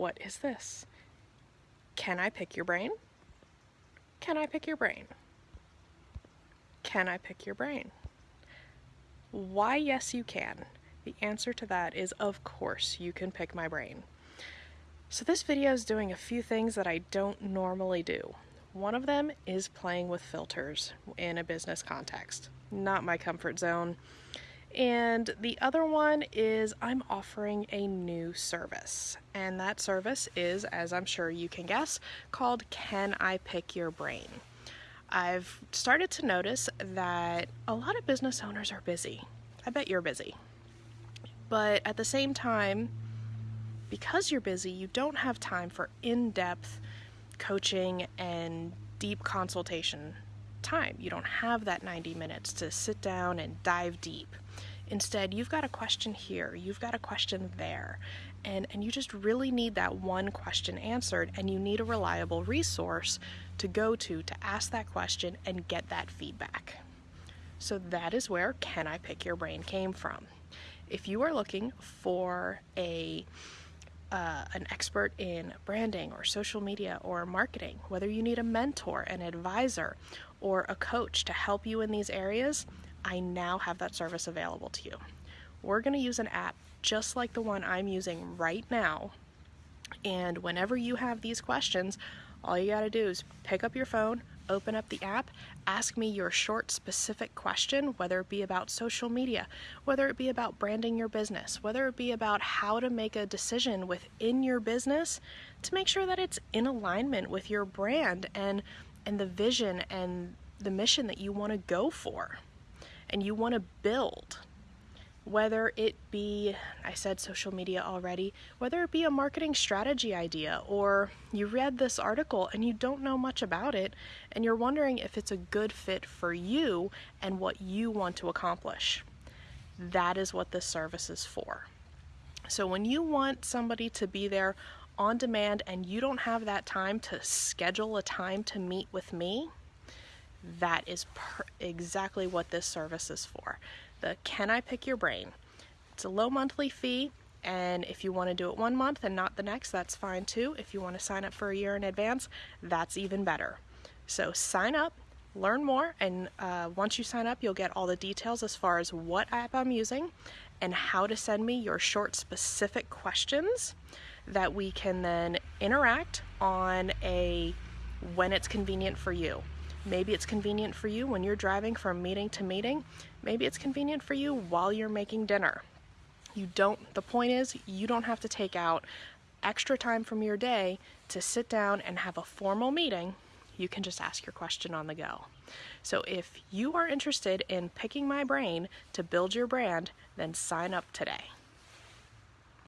What is this? Can I pick your brain? Can I pick your brain? Can I pick your brain? Why, yes, you can. The answer to that is, of course, you can pick my brain. So this video is doing a few things that I don't normally do. One of them is playing with filters in a business context. Not my comfort zone. And the other one is I'm offering a new service. And that service is, as I'm sure you can guess, called Can I Pick Your Brain? I've started to notice that a lot of business owners are busy. I bet you're busy. But at the same time, because you're busy, you don't have time for in depth coaching and deep consultation time. You don't have that 90 minutes to sit down and dive deep. Instead, you've got a question here, you've got a question there, and, and you just really need that one question answered, and you need a reliable resource to go to to ask that question and get that feedback. So that is where Can I Pick Your Brain came from. If you are looking for a uh, an expert in branding or social media or marketing, whether you need a mentor, an advisor, or a coach to help you in these areas, I now have that service available to you. We're going to use an app just like the one I'm using right now. And whenever you have these questions, all you got to do is pick up your phone, open up the app, ask me your short, specific question, whether it be about social media, whether it be about branding your business, whether it be about how to make a decision within your business to make sure that it's in alignment with your brand and and the vision and the mission that you want to go for. And you want to build whether it be, I said social media already, whether it be a marketing strategy idea or you read this article and you don't know much about it and you're wondering if it's a good fit for you and what you want to accomplish. That is what this service is for. So when you want somebody to be there on demand and you don't have that time to schedule a time to meet with me, that is exactly what this service is for. The Can I Pick Your Brain? It's a low monthly fee, and if you want to do it one month and not the next, that's fine too. If you want to sign up for a year in advance, that's even better. So sign up, learn more, and uh, once you sign up, you'll get all the details as far as what app I'm using and how to send me your short, specific questions that we can then interact on a when it's convenient for you. Maybe it's convenient for you when you're driving from meeting to meeting. Maybe it's convenient for you while you're making dinner. You don't, the point is, you don't have to take out extra time from your day to sit down and have a formal meeting. You can just ask your question on the go. So if you are interested in picking my brain to build your brand, then sign up today.